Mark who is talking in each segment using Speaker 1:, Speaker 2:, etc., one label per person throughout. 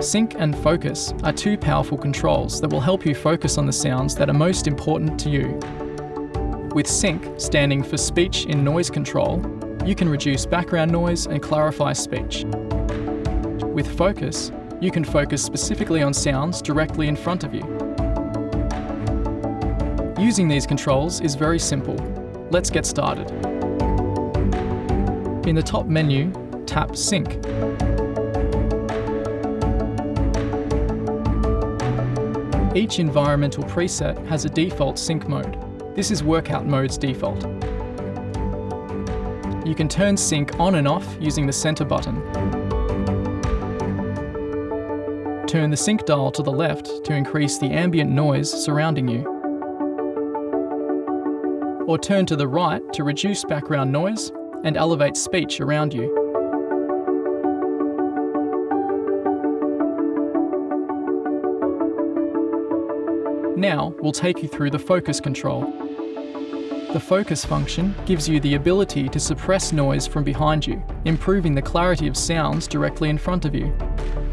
Speaker 1: SINC and focus are two powerful controls that will help you focus on the sounds that are most important to you. With SINC, standing for Speech in Noise Control, you can reduce background noise and clarify speech. With Focus, you can focus specifically on sounds directly in front of you. Using these controls is very simple. Let's get started. In the top menu, tap SINC. Each environmental preset has a default SINC mode. This is workout mode's default. You can turn SINC on and off using the center button. Turn the SINC dial to the left to increase the ambient noise surrounding you. Or turn to the right to reduce background noise and elevate speech around you. Now, we'll take you through the focus control. The focus function gives you the ability to suppress noise from behind you, improving the clarity of sounds directly in front of you.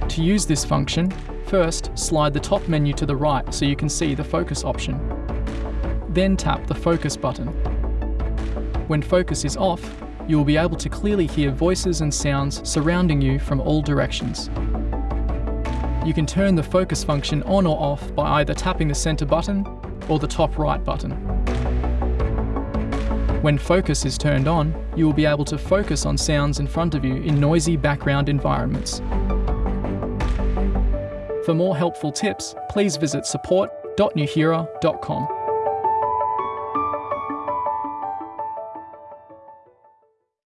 Speaker 1: To use this function, first slide the top menu to the right so you can see the focus option. Then tap the focus button. When focus is off, you will be able to clearly hear voices and sounds surrounding you from all directions. You can turn the focus function on or off by either tapping the center button or the top right button. When focus is turned on, you will be able to focus on sounds in front of you in noisy background environments. For more helpful tips, please visit support.nuheara.com.